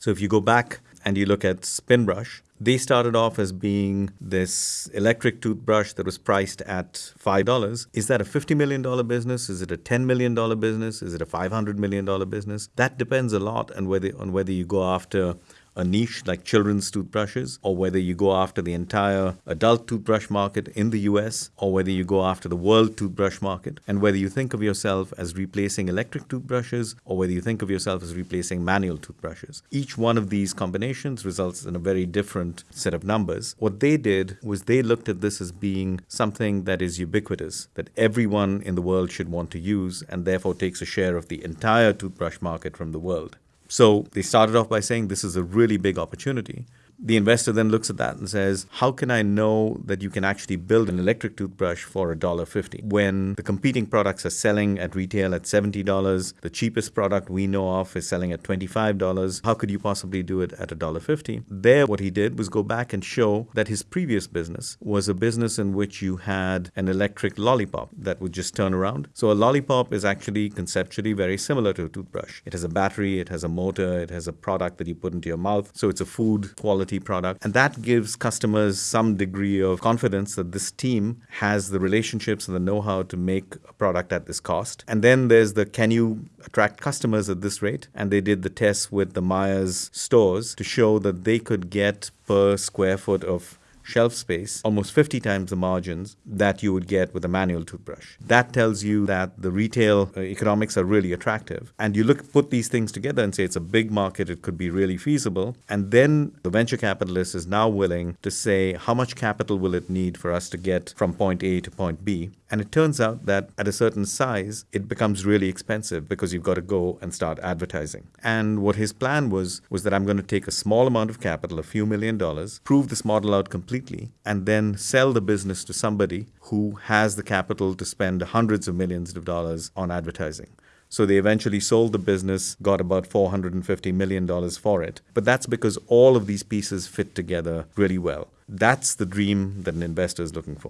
So if you go back and you look at Spinbrush, they started off as being this electric toothbrush that was priced at $5. Is that a $50 million business? Is it a $10 million business? Is it a $500 million business? That depends a lot on whether, on whether you go after a niche like children's toothbrushes, or whether you go after the entire adult toothbrush market in the US, or whether you go after the world toothbrush market, and whether you think of yourself as replacing electric toothbrushes, or whether you think of yourself as replacing manual toothbrushes. Each one of these combinations results in a very different set of numbers. What they did was they looked at this as being something that is ubiquitous, that everyone in the world should want to use, and therefore takes a share of the entire toothbrush market from the world. So they started off by saying this is a really big opportunity. The investor then looks at that and says, How can I know that you can actually build an electric toothbrush for $1.50 when the competing products are selling at retail at $70? The cheapest product we know of is selling at $25. How could you possibly do it at $1.50? There, what he did was go back and show that his previous business was a business in which you had an electric lollipop that would just turn around. So a lollipop is actually conceptually very similar to a toothbrush. It has a battery, it has a motor, it has a product that you put into your mouth. So it's a food quality quality product. And that gives customers some degree of confidence that this team has the relationships and the know how to make a product at this cost. And then there's the can you attract customers at this rate? And they did the test with the Meijer stores to show that they could get per square foot of shelf space, almost 50 times the margins that you would get with a manual toothbrush. That tells you that the retail uh, economics are really attractive. And you look put these things together and say it's a big market, it could be really feasible. And then the venture capitalist is now willing to say how much capital will it need for us to get from point A to point B. And it turns out that at a certain size, it becomes really expensive because you've got to go and start advertising. And what his plan was was that I'm going to take a small amount of capital, a few million dollars, prove this model out completely, and then sell the business to somebody who has the capital to spend hundreds of millions of dollars on advertising. So they eventually sold the business, got about $450 million for it. But that's because all of these pieces fit together really well. That's the dream that an investor is looking for.